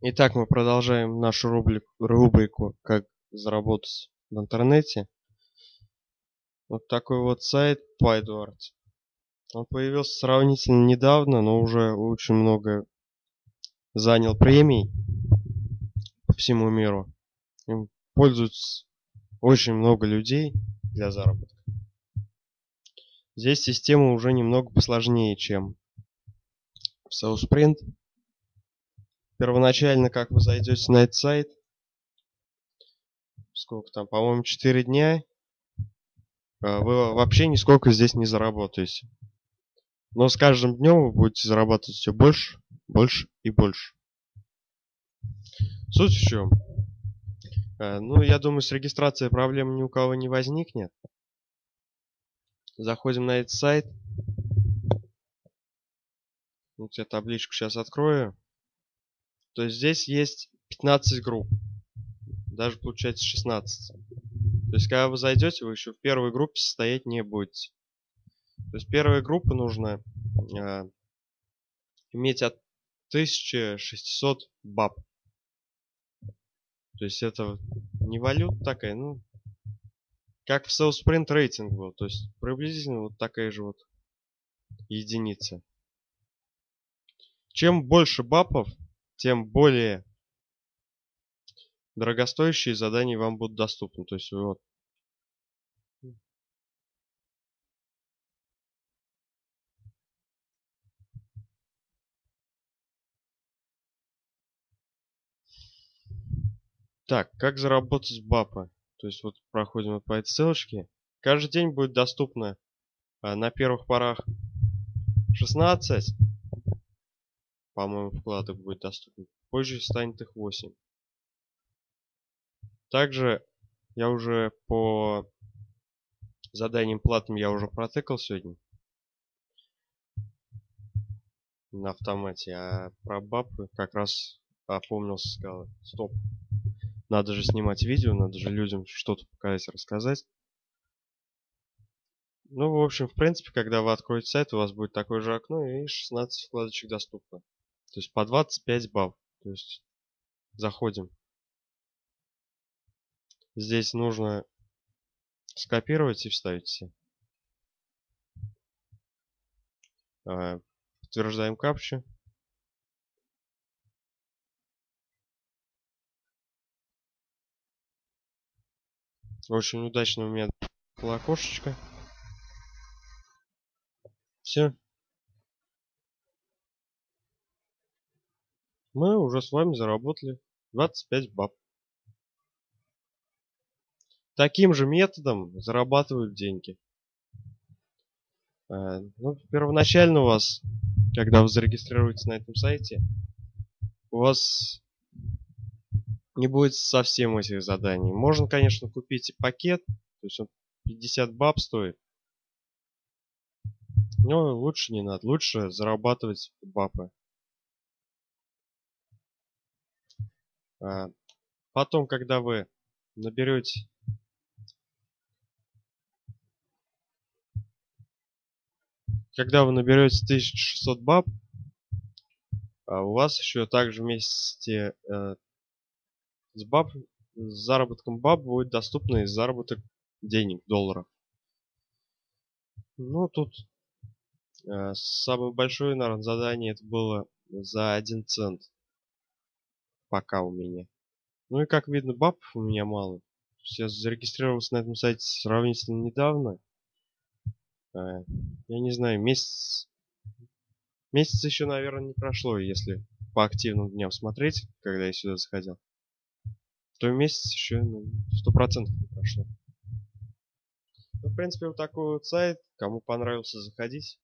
Итак, мы продолжаем нашу рубрику, «Как заработать в интернете». Вот такой вот сайт PyDwart. Он появился сравнительно недавно, но уже очень много занял премий по всему миру. Им пользуются очень много людей для заработка. Здесь система уже немного посложнее, чем в SouthSprint первоначально, как вы зайдете на этот сайт, сколько там, по-моему, 4 дня, а, вы вообще нисколько здесь не заработаете. Но с каждым днем вы будете зарабатывать все больше, больше и больше. Суть в чем? А, ну, я думаю, с регистрацией проблем ни у кого не возникнет. Заходим на этот сайт. Вот я табличку сейчас открою. То есть здесь есть 15 групп. Даже получается 16. То есть когда вы зайдете, вы еще в первой группе состоять не будете. То есть первая группа нужно э, иметь от 1600 баб. То есть это не валюта такая, ну, как в Sprint рейтинг был. То есть приблизительно вот такая же вот единица. Чем больше бапов, тем более дорогостоящие задания вам будут доступны. То есть вот Так, как заработать бапы? То есть вот проходим по этой ссылочке. Каждый день будет доступно а, на первых порах 16 по-моему, вкладок будет доступен. Позже станет их 8. Также я уже по заданиям платным я уже протыкал сегодня. На автомате. А про бабы как раз опомнился, сказал, стоп. Надо же снимать видео, надо же людям что-то показать, рассказать. Ну, в общем, в принципе, когда вы откроете сайт, у вас будет такое же окно и 16 вкладочек доступно. То есть по 25 баб. То есть заходим. Здесь нужно скопировать и вставить все. А, подтверждаем капчу. Очень удачно у меня было окошечко. Все. Мы уже с вами заработали 25 баб. Таким же методом зарабатывают деньги. Э, ну, первоначально у вас, когда вы зарегистрируетесь на этом сайте, у вас не будет совсем этих заданий. Можно, конечно, купить пакет, то есть он 50 баб стоит. Но лучше не надо, лучше зарабатывать бабы. Потом, когда вы наберете когда вы наберете 1600 баб, а, у вас еще также вместе э, с баб с заработком баб будет доступный заработок денег, долларов. Ну, тут э, самое большое, наверное, задание это было за 1 цент пока у меня. Ну и как видно, баб у меня мало. Я зарегистрировался на этом сайте сравнительно недавно. А, я не знаю, месяц... Месяц еще, наверное, не прошло, если по активным дням смотреть, когда я сюда заходил. То месяц еще ну, сто процентов не прошло. Ну, в принципе, вот такой вот сайт. Кому понравился, заходить.